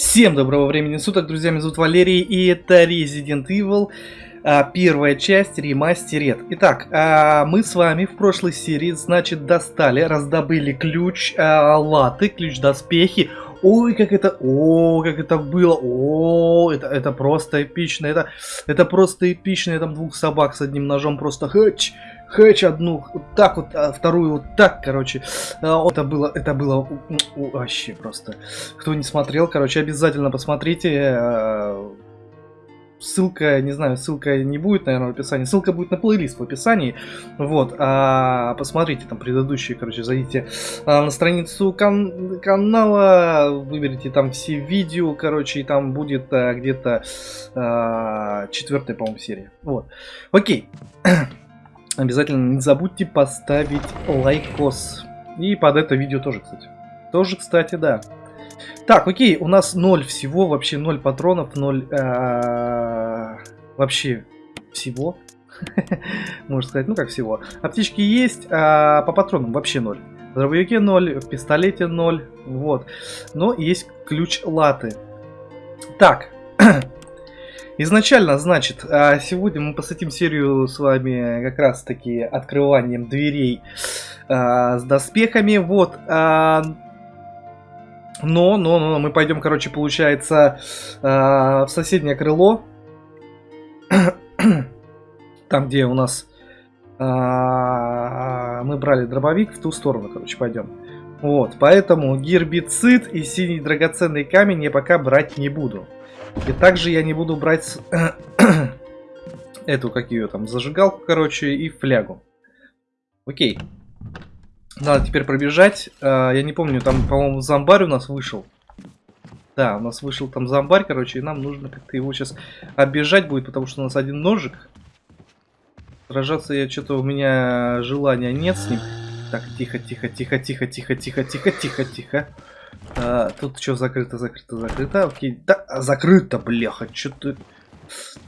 Всем доброго времени суток, друзья, меня зовут Валерий, и это Resident Evil, а, первая часть, ремастерет. Итак, а, мы с вами в прошлой серии, значит, достали, раздобыли ключ а, латы, ключ доспехи. Ой, как это, о, как это было, о, это, это просто эпично, это, это просто эпично, я там двух собак с одним ножом просто хэч, хэч одну вот так вот, а вторую вот так, короче. А, это было, это было вообще просто. Кто не смотрел, короче, обязательно посмотрите. А, ссылка, не знаю, ссылка не будет, наверное, в описании. Ссылка будет на плейлист в описании. Вот, а посмотрите там предыдущие, короче, зайдите а, на страницу кан канала, выберите там все видео, короче, и там будет а, где-то а, четвертая, по-моему, серия. Вот. Окей. Обязательно не забудьте поставить лайкос. И под это видео тоже, кстати. Тоже, кстати, да. Так, окей, у нас ноль всего, вообще ноль патронов, ноль э, вообще всего. Можно сказать, ну как всего. Аптечки есть, а по патронам вообще ноль. В дробовике 0, в пистолете 0, вот. Но есть ключ латы. Так, Изначально, значит, а, сегодня мы посвятим серию с вами как раз таки открыванием дверей а, с доспехами. Вот. А, но, но, но, мы пойдем, короче, получается, в соседнее крыло. Там, где у нас мы брали дробовик, в ту сторону, короче, пойдем. Вот, поэтому гербицид и синий драгоценный камень я пока брать не буду. И также я не буду брать эту, как ее там, зажигалку, короче, и флягу. Окей. Надо теперь пробежать. А, я не помню, там, по-моему, зомбарь у нас вышел. Да, у нас вышел там зомбарь, короче, и нам нужно как-то его сейчас оббежать будет, потому что у нас один ножик. Сражаться я что-то у меня желания нет с ним. Так, тихо, тихо, тихо, тихо, тихо, тихо, тихо, тихо, тихо. А, тут что закрыто, закрыто, закрыто. Окей, да, закрыто, бляха, что ты...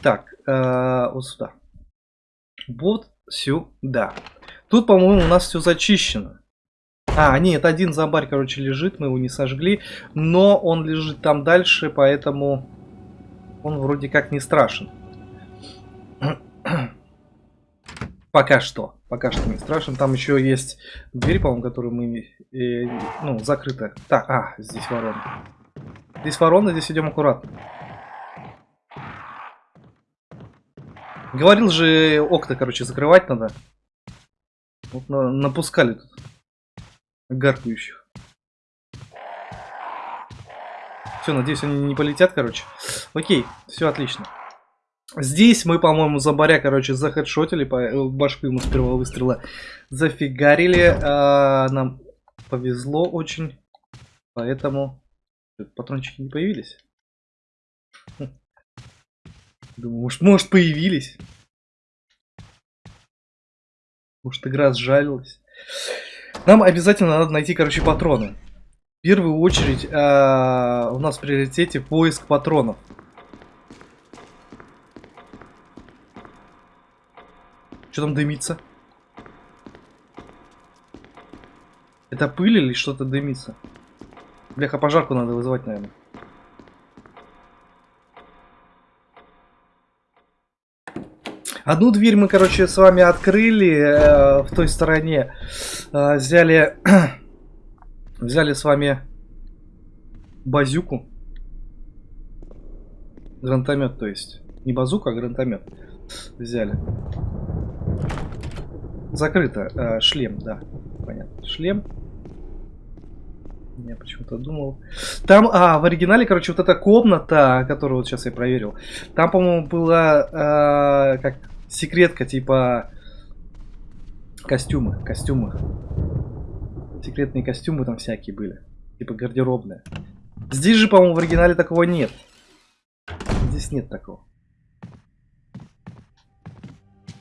Так, а, вот сюда. Вот сюда. Тут, по-моему, у нас все зачищено. А, нет, один зомбарь, короче, лежит, мы его не сожгли. Но он лежит там дальше, поэтому он вроде как не страшен. Пока что. Пока что не страшен. Там еще есть дверь, по-моему, которую мы... Э, ну, закрыта. Так, а, здесь ворона. Здесь ворона, здесь идем аккуратно. Говорил же, окна, короче, закрывать надо. Вот на, напускали тут. Гаркающих. Все, надеюсь, они не полетят, короче. Окей, все отлично. Здесь мы, по-моему, зомбаря, короче, захедшотили, по э, башку ему с первого выстрела зафигарили. А, нам повезло очень, поэтому патрончики не появились. Хм. Думаю, может, может появились. Может, игра сжалилась. Нам обязательно надо найти, короче, патроны. В первую очередь а, у нас в приоритете поиск патронов. Что там дымится? Это пыль или что-то дымится? Бляха, пожарку надо вызывать, наверное. Одну дверь мы, короче, с вами открыли э, в той стороне. Э, взяли, взяли с вами базюку. Гранатомет, то есть. Не базука, а гранатомет. Взяли. Закрыто. Э, шлем, да. Понятно. Шлем. Я почему-то думал. Там, а, в оригинале, короче, вот эта комната, которую вот сейчас я проверил. Там, по-моему, была, э, как, секретка, типа, костюмы, костюмы. Секретные костюмы там всякие были. Типа гардеробные. Здесь же, по-моему, в оригинале такого нет. Здесь нет такого.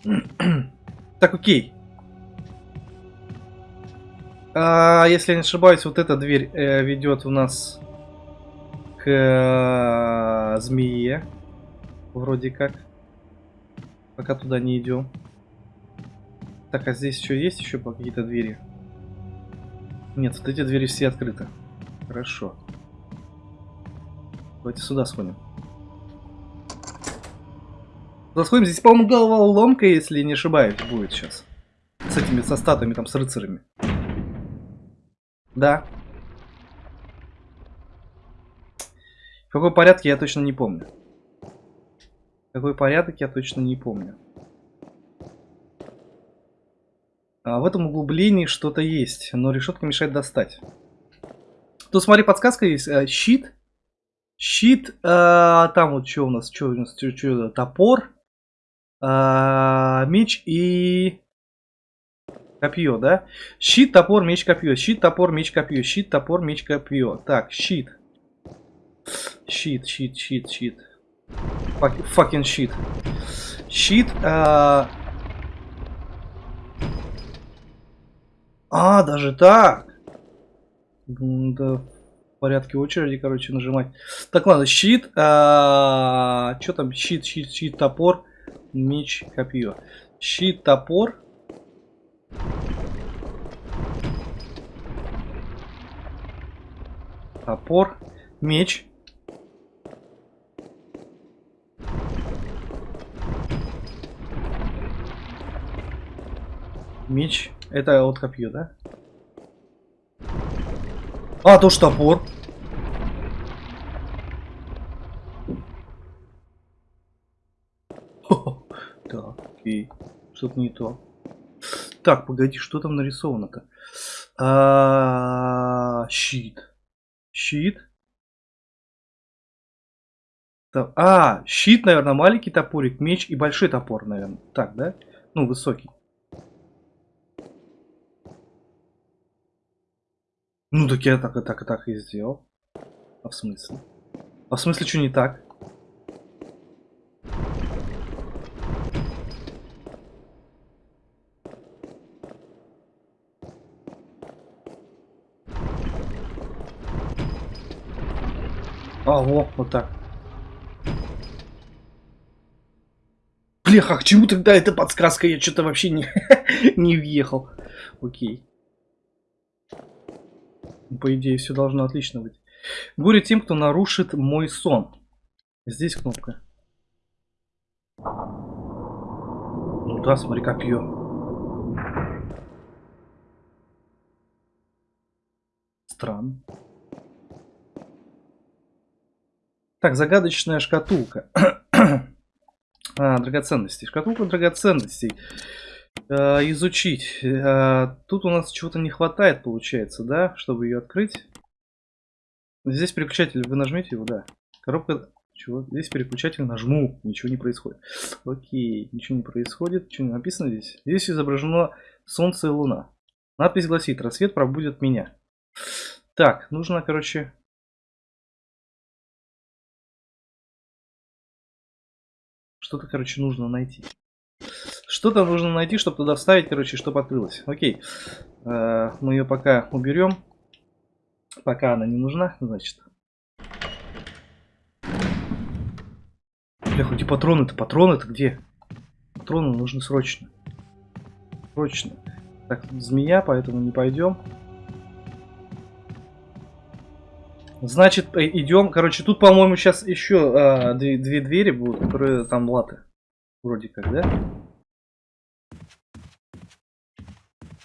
Так, окей. А, если я не ошибаюсь, вот эта дверь э, ведет у нас к э, змее. Вроде как. Пока туда не идем. Так, а здесь еще есть еще какие-то двери? Нет, вот эти двери все открыты. Хорошо. Давайте сюда сходим. Сюда сходим. Здесь, по-моему, головоломка, если не ошибаюсь, будет сейчас. С этими, со статами, там, с рыцарями. Да. В какой порядке я точно не помню. Какой порядок я точно не помню. А в этом углублении что-то есть, но решетка мешает достать. Тут смотри, подсказка есть. Э, щит. Щит. Э, там вот что у нас? Что у нас? Чё, чё, топор. Э, меч и... Копье, да? Щит, топор, меч, копье. Щит, топор, меч, копье. Щит, топор, меч, копье. Так, щит. Щит, щит, щит, щит. Fucking щит. Щит. А, а даже так. Да, в порядке очереди, короче, нажимать. Так, ладно, щит. А, что там? Щит, щит, щит, топор, меч, копье. Щит, топор. Топор, меч, Меч. Это вот копье, да? А, тоже топор. Так, окей. Что-то не то. Так, погоди, что там нарисовано-то? А, щит. Щит. А, щит, наверное, маленький топорик, меч и большой топор, наверное. Так, да? Ну, высокий. Ну так я так и так и так и сделал. А в смысле? А в смысле, что не так? А, во, вот так. Блеха, к чему тогда эта подсказка? Я что-то вообще не, не въехал. Окей. По идее, все должно отлично быть. Горе тем, кто нарушит мой сон. Здесь кнопка. Ну да, смотри, копье. Странно. Так, загадочная шкатулка. а, драгоценности. Шкатулка драгоценностей. Э, изучить. Э, тут у нас чего-то не хватает, получается, да, чтобы ее открыть. Здесь переключатель, вы нажмете его, да. Коробка, чего? Здесь переключатель, нажму, ничего не происходит. Окей, ничего не происходит. Что написано здесь? Здесь изображено Солнце и Луна. Надпись гласит, рассвет пробудет меня. Так, нужно, короче... Что-то, короче, нужно найти. Что-то нужно найти, чтобы туда вставить, короче, чтобы открылось. Окей. Э, мы ее пока уберем. Пока она не нужна, значит. Бля, и патроны-то, патроны-то где? Патроны нужны срочно. Срочно. Так, змея, поэтому не пойдем. Значит, э, идем. Короче, тут, по-моему, сейчас еще э, две, две двери будут, которые там латы. Вроде как, да?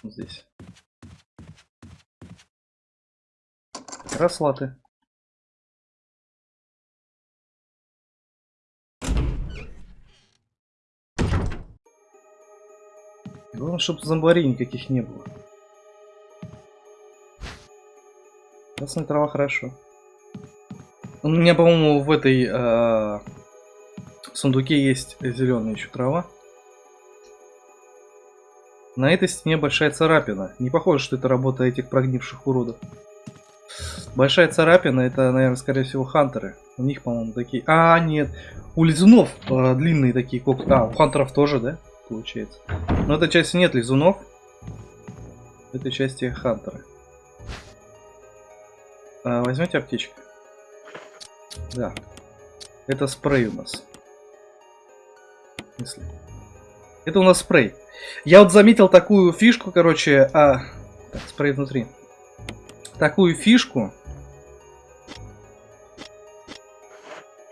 здесь. Раз латы. Главное, чтобы зомбарей никаких не было. Красная трава хорошо. У меня, по-моему, в этой э, сундуке есть зеленая еще трава. На этой стене большая царапина. Не похоже, что это работа этих прогнивших уродов. Большая царапина, это, наверное, скорее всего, хантеры. У них, по-моему, такие... А, нет. У лизунов э, длинные такие когти. А, у хантеров тоже, да? Получается. Но этой части нет лизунов. В этой части хантеры. А, возьмете аптечку. Да. Это спрей у нас. Если... Это у нас спрей. Я вот заметил такую фишку, короче, а... Так, спрей внутри. Такую фишку.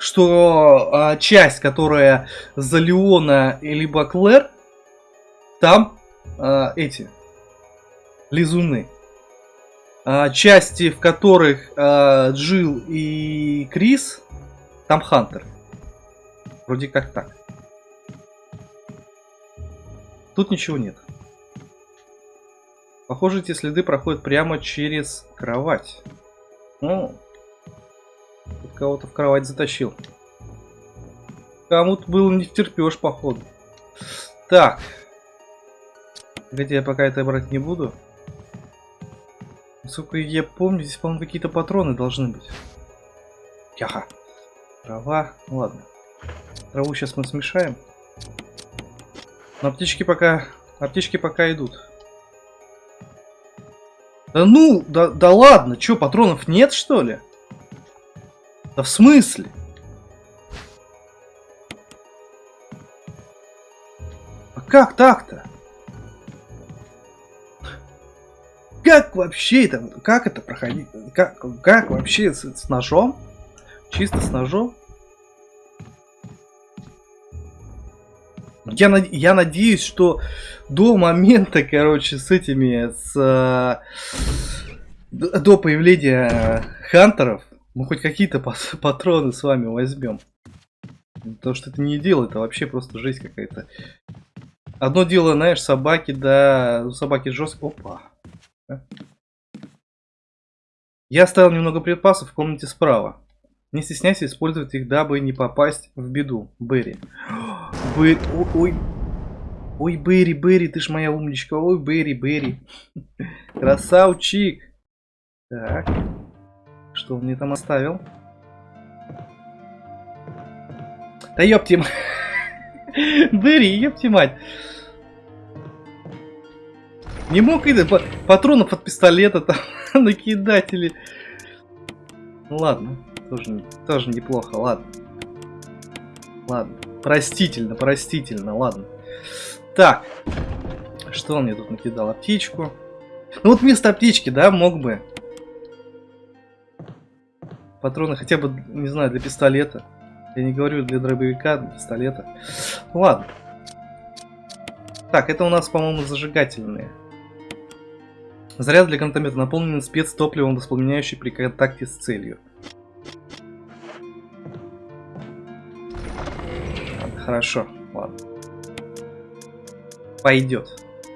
что а, часть, которая за Леона либо Клэр, там а, эти лизуны. А, части, в которых а, Джилл и Крис, там Хантер. Вроде как так. Тут ничего нет. Похоже, эти следы проходят прямо через кровать. Ну, тут кого-то в кровать затащил. Кому-то было не втерпешь, походу. Так. Хотя я пока это брать не буду. Насколько я помню, здесь, по-моему, какие-то патроны должны быть. Яха. Трава. Ладно. Траву сейчас мы смешаем. Но аптечки пока... Аптечки пока идут. Да ну, да, да ладно, что, патронов нет, что ли? Да в смысле? А как так-то? Как вообще это, как это проходить? Как, как вообще с, с ножом? Чисто с ножом? Я, я надеюсь, что до момента, короче, с этими, с, э, до появления хантеров, мы хоть какие-то патроны с вами возьмем. Потому что это не дело, это вообще просто жизнь какая-то. Одно дело, знаешь, собаки, да, собаки жестко. Опа. Я оставил немного припасов в комнате справа. Не стесняйся использовать их, дабы не попасть в беду. Берри. Берри. Ой. Ой, Берри, Берри, ты ж моя умничка. Ой, Берри, Берри. Красавчик. Так. Что он мне там оставил? Да ёпти Берри, ёпти мать. Не мог и патронов от пистолета там накидать или... Ну ладно. Тоже, тоже неплохо, ладно. Ладно. Простительно, простительно, ладно. Так. Что он мне тут накидал? Аптечку. Ну вот вместо аптечки, да, мог бы. Патроны хотя бы, не знаю, для пистолета. Я не говорю для дробовика, для пистолета. Ладно. Так, это у нас, по-моему, зажигательные. Заряд для гранатомета наполнен спецтопливом, воспламеняющий при контакте с целью. Хорошо, ладно. Пойдет.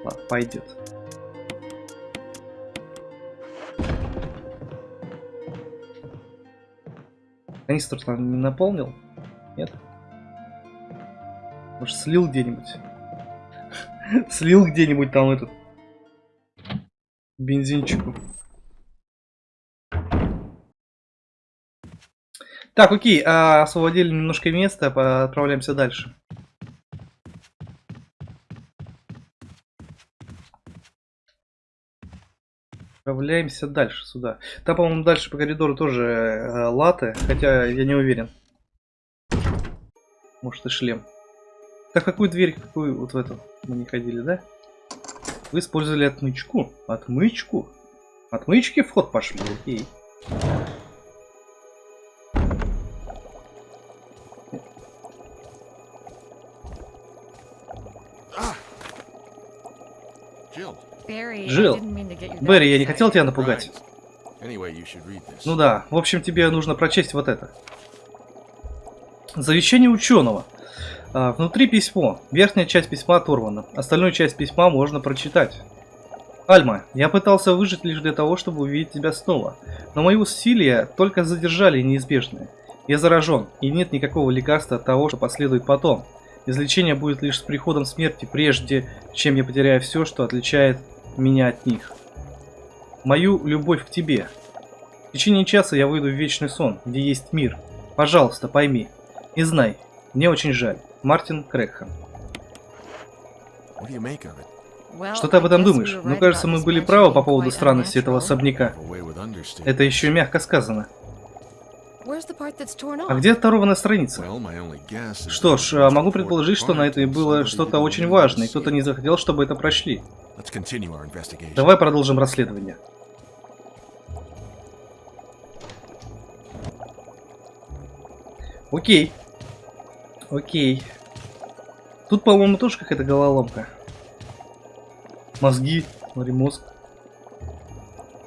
Ладно, пойдет. Канистр там не наполнил? Нет? Может слил где-нибудь? слил где-нибудь там этот бензинчику. Так, окей, а, освободили немножко места, отправляемся дальше. Отправляемся дальше сюда. Там, по-моему, дальше по коридору тоже э, латы, хотя я не уверен. Может и шлем. Так, какую дверь, какую вот в эту мы не ходили, да? Вы использовали отмычку. Отмычку? Отмычки вход пошли, окей. Джилл, Берри, я не хотел тебя напугать. Ну да, в общем, тебе нужно прочесть вот это. Завещание ученого. А, внутри письмо. Верхняя часть письма оторвана. Остальную часть письма можно прочитать. Альма, я пытался выжить лишь для того, чтобы увидеть тебя снова. Но мои усилия только задержали неизбежное. Я заражен, и нет никакого лекарства от того, что последует потом. Излечение будет лишь с приходом смерти, прежде чем я потеряю все, что отличает меня от них. Мою любовь к тебе. В течение часа я выйду в вечный сон, где есть мир. Пожалуйста, пойми. И знай, мне очень жаль. Мартин Крэгхэм. Что ты об этом думаешь? Ну, кажется, мы были правы по поводу странности этого особняка. Это еще и мягко сказано. А где оторванная страница? Что ж, а могу предположить, что на этой было что-то очень важное, и кто-то не захотел, чтобы это прочли. Давай продолжим расследование. Окей. Окей. Тут, по-моему, тоже какая-то головоломка. Мозги. Смотри, мозг.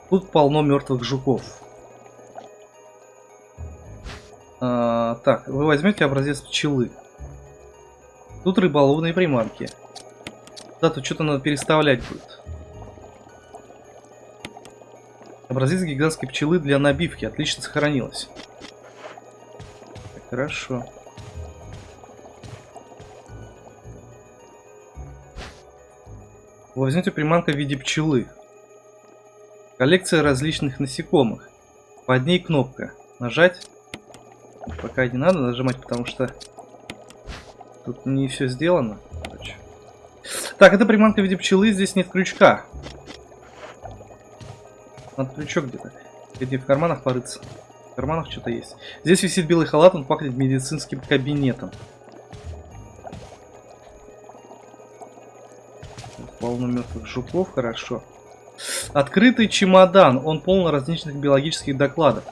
Тут полно мертвых жуков. А, так, вы возьмете образец пчелы. Тут рыболовные приманки. Да, тут что-то надо переставлять будет. Образец гигантской пчелы для набивки. Отлично сохранилось. Хорошо. Возьмите приманка в виде пчелы. Коллекция различных насекомых. Под ней кнопка. Нажать. Пока не надо нажимать, потому что тут не все сделано. Так, это приманка в виде пчелы, здесь нет крючка. Надо крючок где-то. Где в карманах порыться. В карманах что-то есть. Здесь висит белый халат, он пахнет медицинским кабинетом. Полно мертвых жуков, хорошо. Открытый чемодан, он полон различных биологических докладов.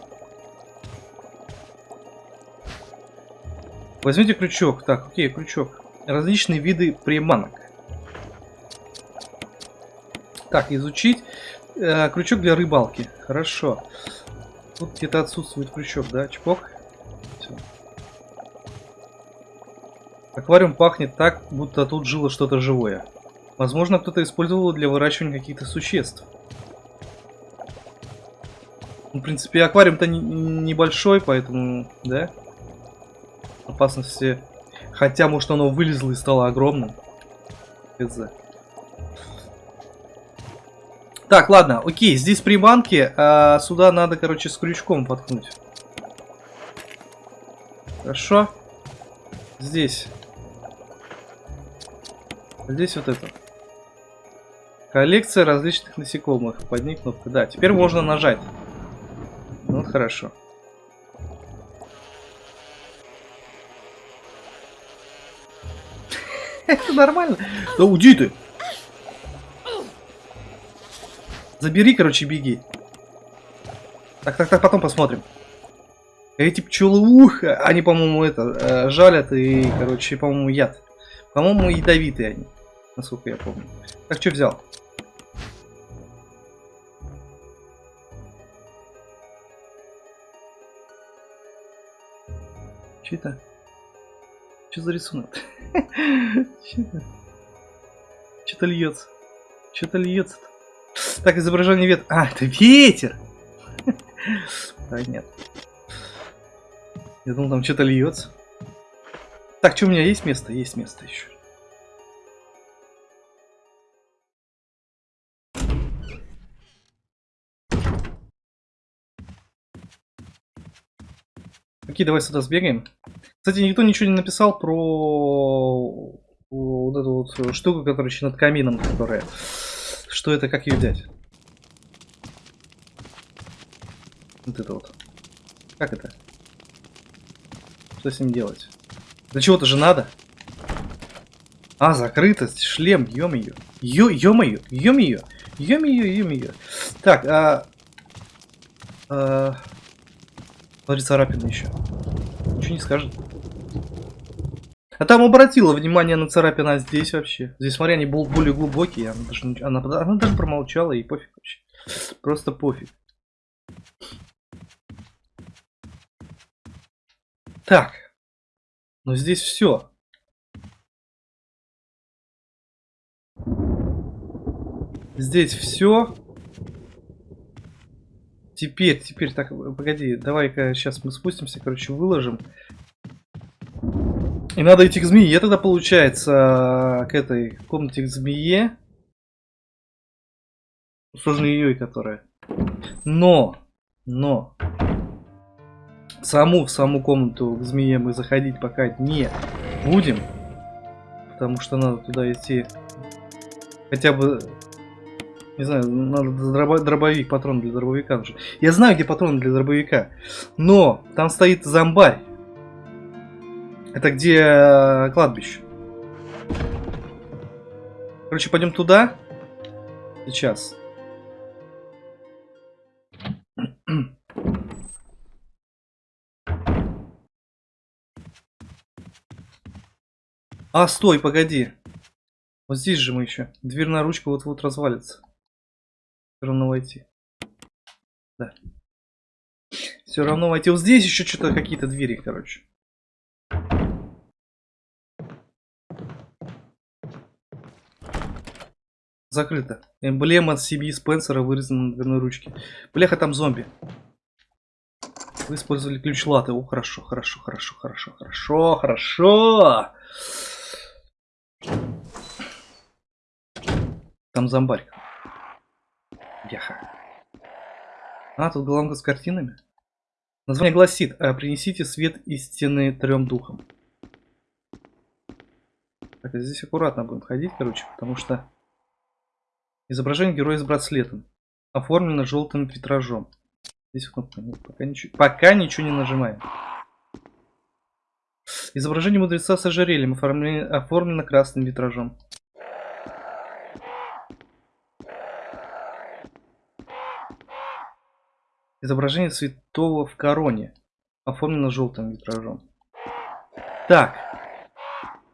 Возьмите крючок. Так, окей, крючок. Различные виды приманок. Так, изучить. Э, крючок для рыбалки. Хорошо. Тут где-то отсутствует крючок, да? Чпок. Все. Аквариум пахнет так, будто тут жило что-то живое. Возможно, кто-то использовал для выращивания каких-то существ. Ну, в принципе, аквариум-то не, небольшой, поэтому, да? Опасности... Хотя, может, оно вылезло и стало огромным. Хз. Так, ладно, окей, здесь приманки, а сюда надо, короче, с крючком воткнуть. Хорошо. Здесь. Здесь вот это. Коллекция различных насекомых. Под ней кнопка. Да, теперь можно нажать. Ну, хорошо. Это нормально. Да уйди ты. Забери, короче, беги. Так, так, так, потом посмотрим. Эти пчелы, ух, они, по-моему, это, э, жалят и, короче, по-моему, яд. По-моему, ядовитые они, насколько я помню. Так, что взял? Что это? Что за рисунок? Что-то льется. Что-то льется-то. Так, изображение ветра. А, это ветер! Понятно. Я думал, там что-то льется. Так, что у меня есть место? Есть место еще. Окей, давай сюда сбегаем. Кстати, никто ничего не написал про вот эту вот штуку, которая еще над камином, которая что это, как ее взять? Вот это вот. Как это? Что с ним делать? Для чего-то же надо. А, закрыто, шлем, ё-моё. Ё-моё, ё-моё, ё-моё, ё-моё. Так, а... а... Смотри, царапина еще. Ничего не скажет. А там обратила внимание на царапина здесь вообще. Здесь, смотри, они более глубокие. Она даже, она, она даже промолчала и пофиг вообще. Просто пофиг. Так. Но здесь все. Здесь все. Теперь, теперь, так, погоди, давай-ка сейчас мы спустимся, короче, выложим. И надо идти к змее тогда получается к этой комнате к змее. Сложно ее, которая. Но, но, саму в саму комнату к змее мы заходить пока не будем. Потому что надо туда идти хотя бы, не знаю, надо дробовик, патрон для дробовика нужен. Я знаю, где патрон для дробовика, но там стоит зомбарь. Это где э, кладбище? Короче, пойдем туда. Сейчас. А, стой, погоди. Вот здесь же мы еще. Дверная ручка вот-вот развалится. Все равно войти. Да. Все равно войти. Вот здесь еще что-то какие-то двери, короче. Закрыто. Эмблема CB Спенсера вырезана на дверной ручке. Бляха, там зомби. Вы использовали ключ латы. О, хорошо, хорошо, хорошо, хорошо, хорошо, хорошо. Там зомбарь. Яха. А, тут головка с картинами. Название гласит, «А, принесите свет истины трем духам. Так, здесь аккуратно будем ходить, короче, потому что изображение героя с браслетом оформлено желтым витражом. Здесь кнопка. Нет, пока, ничего, пока ничего не нажимаем. Изображение мудреца с ожерельем оформлено, оформлено красным витражом. Изображение святого в короне. Оформлено желтым витражом. Так.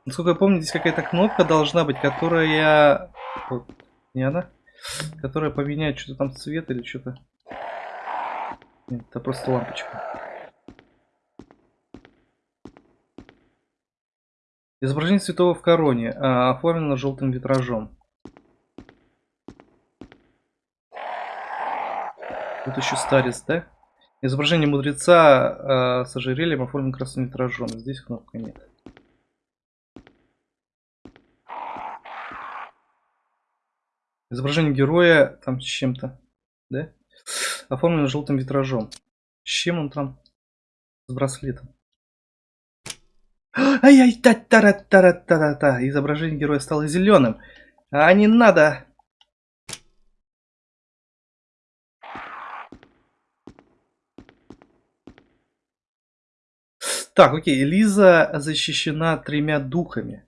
Насколько я помню, здесь какая-то кнопка должна быть, которая... Вот, не она? Которая поменяет что-то там цвет или что-то. Нет, это просто лампочка. Изображение святого в короне. А, оформлено желтым витражом. Тут еще старец, да? Изображение мудреца э, с ожерельем оформлен красным витражом. Здесь кнопка нет. Изображение героя там с чем-то, да? Оформлено желтым витражом. С чем он там? С браслетом. Ай-яй, та та та та та та Изображение героя стало зеленым. А не надо Так, окей, Лиза защищена тремя духами.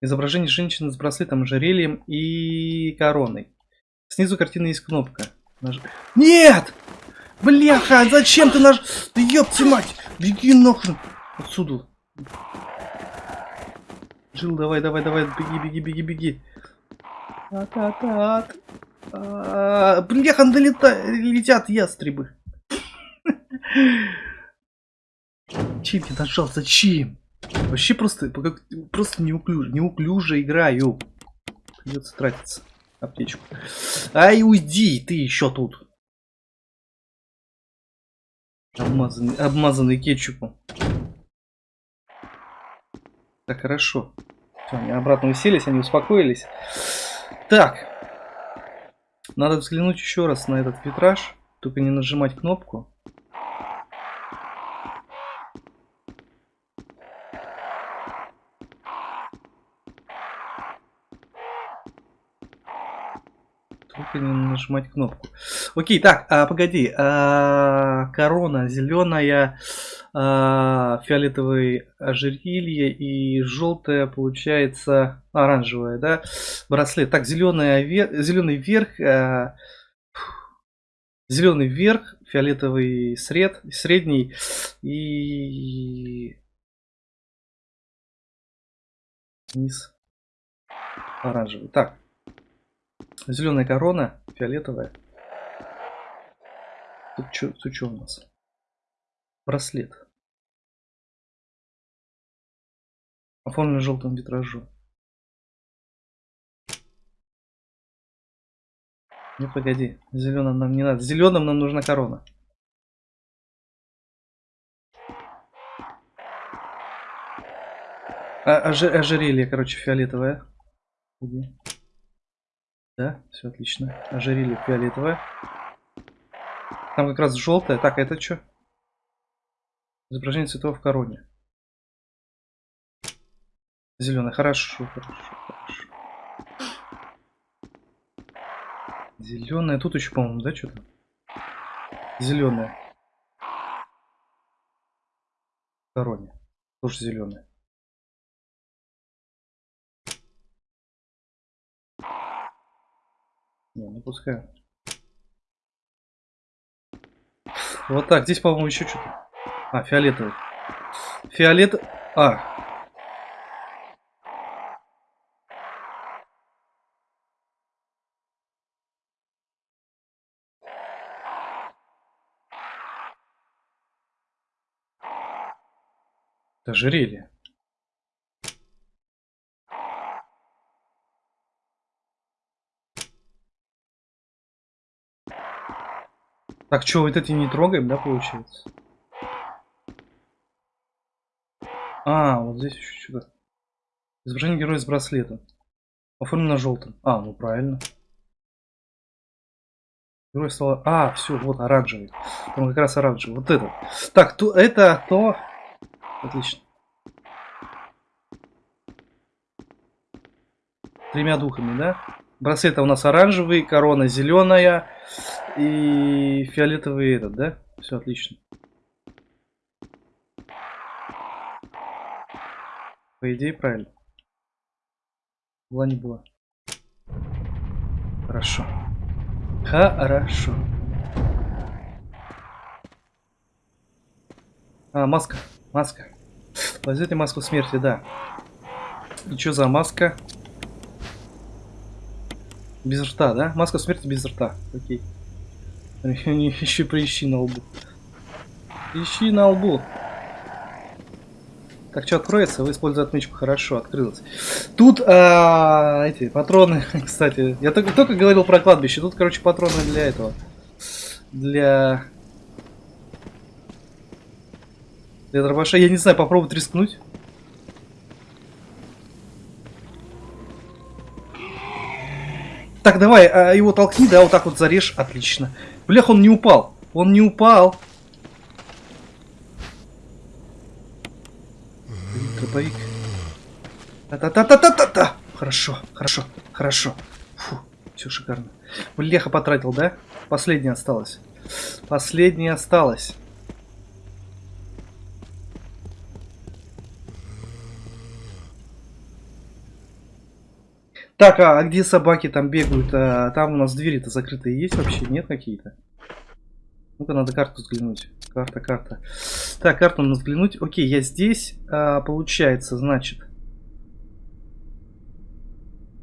Изображение женщины с браслетом, ожерельем и короной. Снизу картины есть кнопка. Наж... Нет! Бляха, зачем ты наш... Да ёпти мать! Беги нахрен! Отсюда. Жил, давай, давай, давай, беги, беги, беги, беги. Так, так, Бляха, долета... летят ястребы. Зачем я нажал? Зачем? Вообще просто, просто неуклюже, неуклюже играю. Придется тратиться аптечку. Ай, уйди, ты еще тут. Обмазанный, обмазанный кетчупом. Так, хорошо. Все, они обратно уселись, они успокоились. Так. Надо взглянуть еще раз на этот витраж. Только не нажимать кнопку. Только не нажимать кнопку. Окей, так, а, погоди. А, корона зеленая, а, фиолетовый ожерелье и желтая получается оранжевая, да? Браслет. Так, зеленая, зеленый верх, а, зеленый верх, фиолетовый сред, средний и низ оранжевый. Так, Зеленая корона, фиолетовая. Тут что, у нас? Браслет. Оформлен желтым витражом. Не погоди, зеленым нам не надо. Зеленым нам нужна корона. А, ожерелье, короче, фиолетовое. Да, все отлично. Ожерелье фиолетовое. Там как раз желтое. Так, а это что? Изображение цветов в короне. Зеленый. Хорошо, хорошо, хорошо. Зеленая. Тут еще, по-моему, да, что-то? Зеленая. В короне. Тоже зеленая. Не, ну пускай. Вот так, здесь, по-моему, еще что-то. А, фиолетовый. Фиолет... А. Ожерелье. Так, что, вот эти не трогаем, да, получается? А, вот здесь еще что-то. Изображение героя с браслетом. Оформлено желтым. А, ну правильно. Герой стал... А, все, вот оранжевый. Там как раз оранжевый. Вот это. Так, то, это то... Отлично. Тремя духами, да? Браслет у нас оранжевый, корона зеленая и фиолетовый этот, да? Все отлично. По идее, правильно. Была не была. Хорошо. Хорошо. А, маска. Маска. Возьмите маску смерти, да. И что за маска? Без рта, да? Маска смерти без рта. Окей. Еще прищи на лбу. Ищи на лбу. Так, что откроется? Вы используете отмычку. Хорошо, открылось. Тут а, эти патроны, кстати. Я только, только говорил про кладбище. Тут, короче, патроны для этого. Для... Для дробаша. Я не знаю, попробовать рискнуть. Так, давай, а, его толкни, да, вот так вот зарежь. Отлично. Блях, он не упал. Он не упал. Дробовик. Та-та-та-та-та-та! Хорошо, хорошо, хорошо. Фу, все шикарно. Блеха потратил, да? Последняя осталась. Последняя осталась. Так, а, где собаки там бегают? А, там у нас двери-то закрытые есть вообще? Нет какие-то? Ну-ка, надо карту взглянуть. Карта, карта. Так, карту надо взглянуть. Окей, я здесь. А, получается, значит...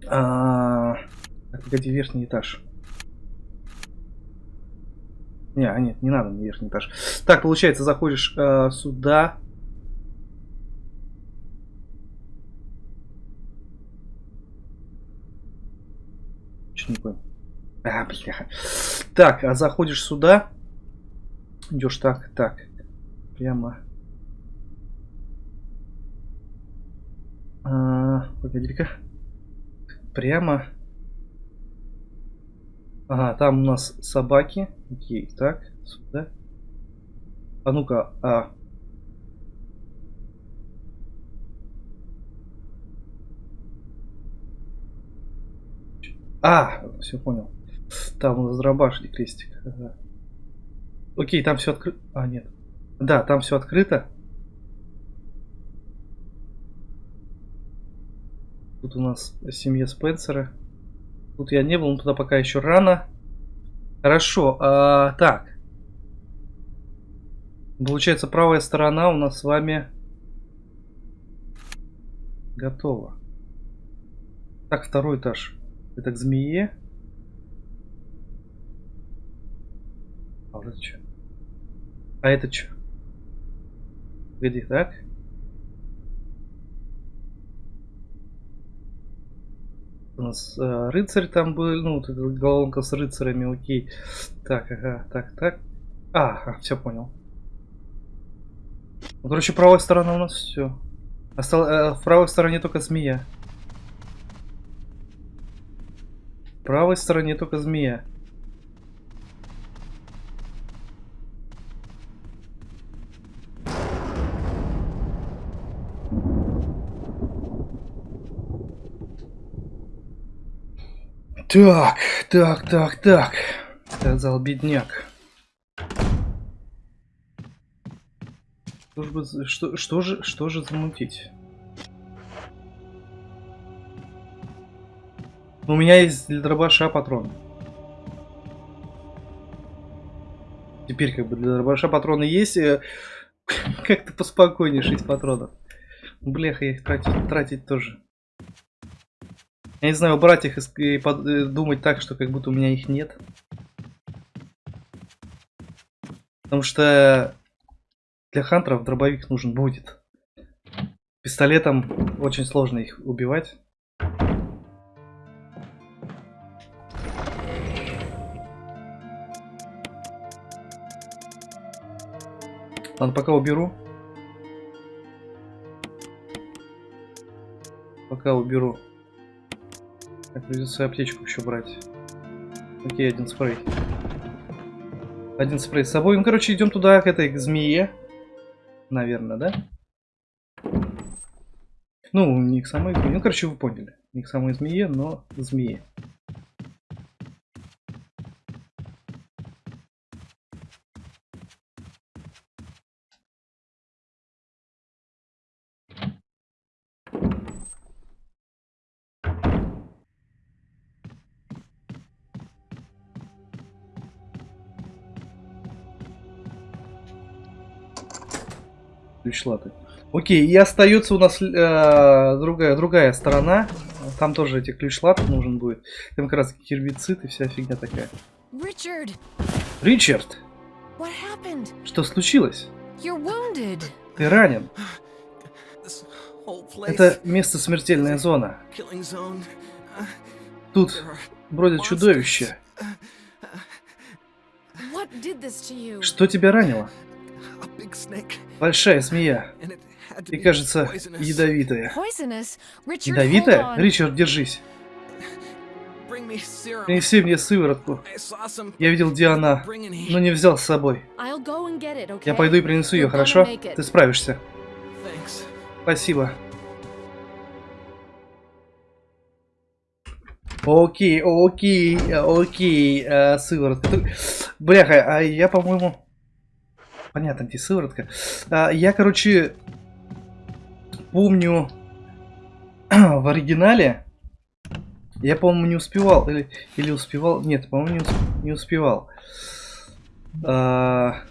А, так, погоди, верхний этаж. Не, а нет, не надо мне верхний этаж. Так, получается, заходишь а, сюда. Что не? А, бля. Так, а заходишь сюда. Идешь так, так. Прямо. А, Погоди-ка. Прямо. Ага, там у нас собаки. Окей, так, сюда. А ну-ка, а, А, все понял. Там дробашный крестик. Ага. Окей, там все открыто. А, нет. Да, там все открыто. Тут у нас семья Спенсера. Тут я не был, но туда пока еще рано. Хорошо, а, так. Получается, правая сторона у нас с вами готова. Так, второй этаж. Это к змее. А вот это что? А это что? Где так? У нас э, рыцарь там был, ну, вот эта головка с рыцарями, окей. Так, ага, так, так. А, ага, все понял. Ну, короче, правая сторона у нас все. Остал, э, в правой стороне только змея. Правой стороне только змея. Так, так, так, так. Сказал бедняк. Что же, что, что же, что же замутить? У меня есть для дробаша патрон. Теперь как бы для дробаша патроны есть. Э, как-то поспокойнее 6 патронов. Бляха, я их тратить, тратить тоже. Я не знаю, убрать их и э, думать так, что как будто у меня их нет. Потому что для хантеров дробовик нужен будет. Пистолетом очень сложно их убивать. Ладно, пока уберу. Пока уберу. Так, придется аптечку еще брать. Окей, один спрей. Один спрей с собой. Ну, короче, идем туда, к этой к змее. Наверное, да? Ну, не к самой змее. Ну, короче, вы поняли. Не к самой змее, но змее. Ключ латы. Окей, и остается у нас э, другая, другая сторона. Там тоже эти ключ латы нужен будет. Там как раз гербицид и вся фигня такая. Ричард, happened? что случилось? Ты ранен. Это место смертельная зона. Тут бродят чудовища. Что тебя ранило? Большая змея. И кажется, ядовитая. Ядовитая? Ричард, держись. Принеси мне сыворотку. Я видел, где она, но не взял с собой. Я пойду и принесу ее, хорошо? Ты справишься. Спасибо. Окей, окей, окей, э, сыворотка. Бляха, а я, по-моему... Понятно, где сыворотка. А, я, короче, помню в оригинале, я, по-моему, не успевал, или, или успевал, нет, по-моему, не, усп- не успевал. А,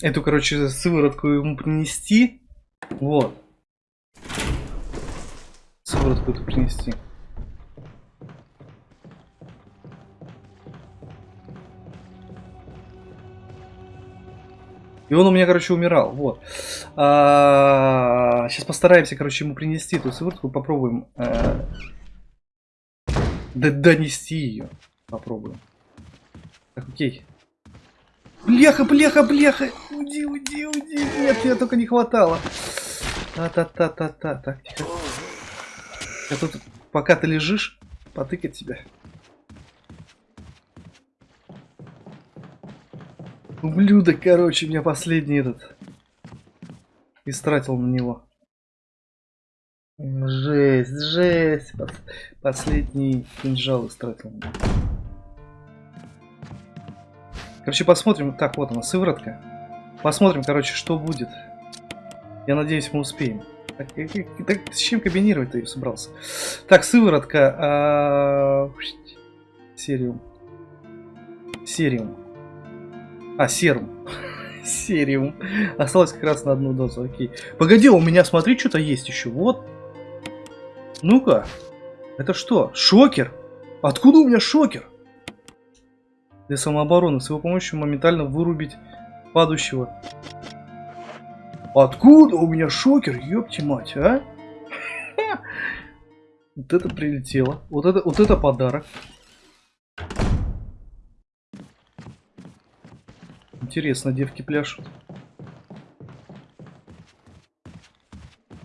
эту, короче, сыворотку ему принести. Вот. Сыворотку эту принести. И он у меня, короче, умирал. Вот. сейчас постараемся, короче, ему принести эту сыворотку. Попробуем д- донести ее. Попробуем. Так, окей. Бляха, бляха, бляха! Уйди, уйди, уйди! Нет, мне только не хватало. Та-та-та-та-та. Так, тихо. Я тут, пока ты лежишь, потыкать тебя. Ублюдок, короче, меня последний этот. Истратил на него. Жесть, жесть. Пос- Последний кинжал истратил. Короче, посмотрим. Так, вот она, сыворотка. Посмотрим, короче, что будет. Я надеюсь, мы успеем. Так, э, э, так, с чем комбинировать ты собрался? Так, сыворотка. а, Сериум. Сериум. А, серум. Сериум. Осталось как раз на одну дозу, окей. Погоди, у меня, смотри, что-то есть еще. Вот. Ну-ка. Это что? Шокер? Откуда у меня шокер? Для самообороны. С его помощью моментально вырубить падающего. Откуда у меня шокер? Ёпти мать, а? Вот это прилетело. Вот это, вот это подарок. Интересно, девки пляшут.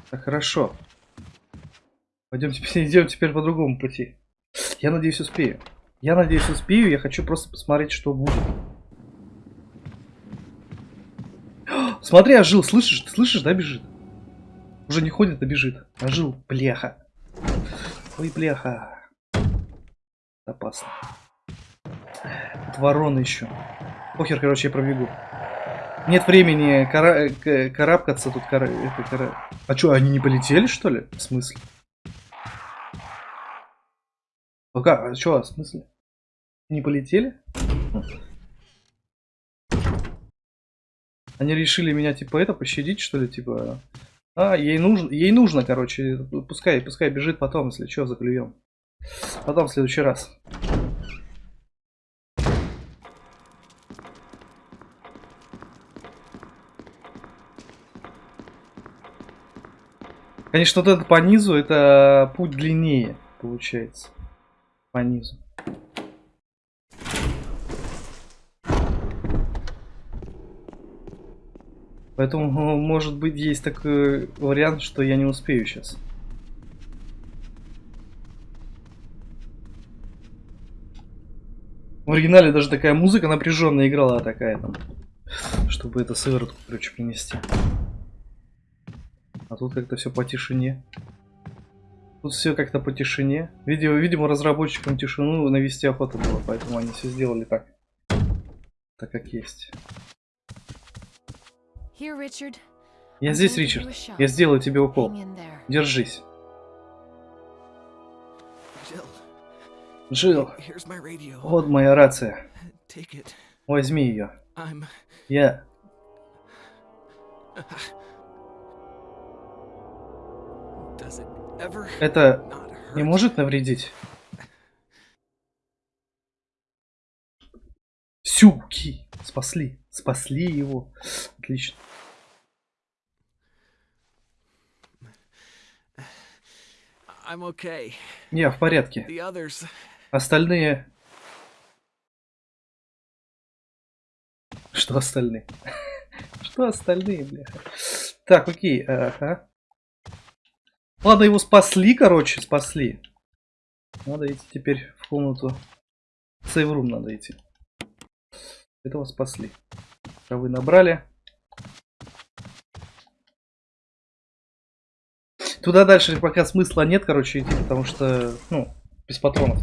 Так, хорошо. Пойдем теперь, идем теперь по другому пути. Я надеюсь, успею. Я надеюсь, успею. Я хочу просто посмотреть, что будет. Смотри, ожил, слышишь? Ты слышишь, да, бежит? Уже не ходит, а бежит. Ожил, бляха. Ой, бляха. Опасно. Тут ворона еще. Похер, короче, я пробегу. Нет времени кара- к- карабкаться тут. Кара- это, кара- А что, они не полетели, что ли? В смысле? Ну как? А что, в смысле? Не полетели? Они решили меня, типа, это, пощадить, что ли, типа... А, ей нужно, ей нужно, короче, пускай, пускай бежит потом, если что, заклюем. Потом в следующий раз. Конечно, вот этот по низу, это путь длиннее, получается. По низу. Поэтому, ну, может быть, есть такой вариант, что я не успею сейчас. В оригинале даже такая музыка напряженная играла такая там, чтобы это сыворотку, короче, принести. А тут как-то все по тишине. Тут все как-то по тишине. Видимо, видимо, разработчикам тишину навести охота было, поэтому они все сделали так. Так как есть. Here, Richard. Я здесь, Ричард. Я сделаю тебе укол. Держись. Джилл, вот моя рация. Возьми ее. Я... Это не может навредить? Сюки! Спасли. Спасли его. Отлично. Okay. Я в порядке. Others. Остальные... Что остальные? Что остальные, бляха? Так, окей, ага. Ладно, его спасли, короче, спасли. Надо идти теперь в комнату. Сейврум надо идти. Этого спасли. Травы набрали. Туда дальше пока смысла нет, короче, идти, потому что, ну, без патронов.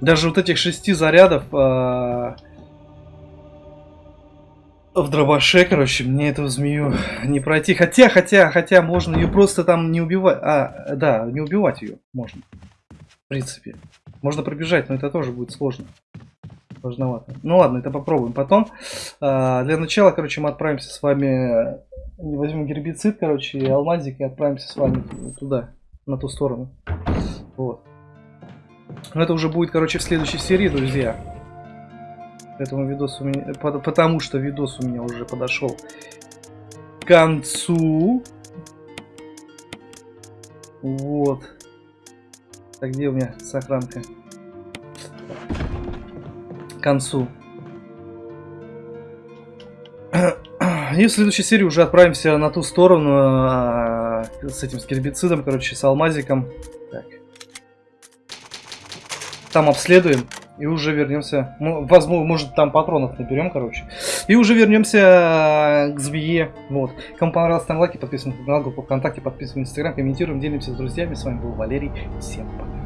Даже вот этих шести зарядов а, в дробаше, короче, мне эту змею не пройти. Хотя, хотя, хотя можно ее просто там не убивать. А, да, не убивать ее можно. В принципе. Можно пробежать, но это тоже будет сложно. Сложновато. Ну ладно, это попробуем потом. А, для начала, короче, мы отправимся с вами... Возьмем гербицид, короче, и алмазик, и отправимся с вами туда, на ту сторону. Вот. Но это уже будет, короче, в следующей серии, друзья. Этому видосу у меня, по- потому что видос у меня уже подошел к концу. Вот. Так, где у меня сохранка? К концу. И в следующей серии уже отправимся на ту сторону а, с этим с гербицидом, короче, с алмазиком. Так. Там обследуем и уже вернемся. Возможно, может там патронов наберем, короче. И уже вернемся к змее. Вот. Кому понравилось, ставим лайки, подписываемся на канал, группу ВКонтакте, подписываемся на Инстаграм, комментируем, делимся с друзьями. С вами был Валерий. Всем пока.